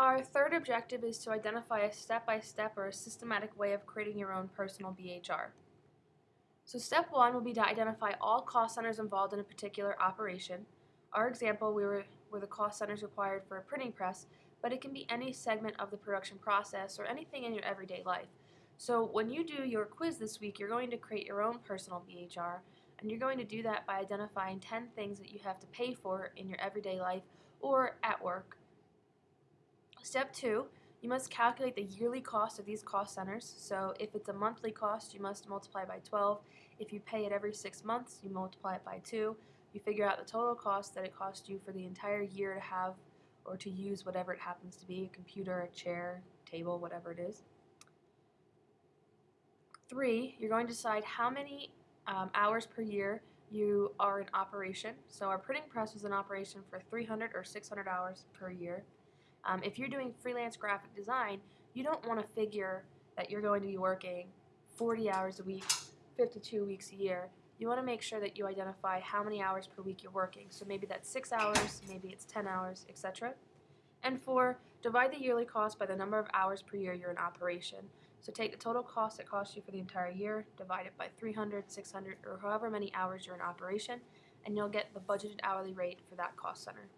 Our third objective is to identify a step-by-step or a systematic way of creating your own personal BHR. So step one will be to identify all cost centers involved in a particular operation. Our example, we were, were the cost centers required for a printing press, but it can be any segment of the production process or anything in your everyday life. So when you do your quiz this week, you're going to create your own personal BHR, and you're going to do that by identifying 10 things that you have to pay for in your everyday life or at work. Step two, you must calculate the yearly cost of these cost centers. So if it's a monthly cost, you must multiply by 12. If you pay it every six months, you multiply it by 2. You figure out the total cost that it cost you for the entire year to have or to use whatever it happens to be, a computer, a chair, table, whatever it is. Three, you're going to decide how many um, hours per year you are in operation. So our printing press was in operation for 300 or 600 hours per year. Um, if you're doing freelance graphic design, you don't want to figure that you're going to be working 40 hours a week, 52 weeks a year. You want to make sure that you identify how many hours per week you're working. So maybe that's 6 hours, maybe it's 10 hours, etc. And four, divide the yearly cost by the number of hours per year you're in operation. So take the total cost it costs you for the entire year, divide it by 300, 600, or however many hours you're in operation, and you'll get the budgeted hourly rate for that cost center.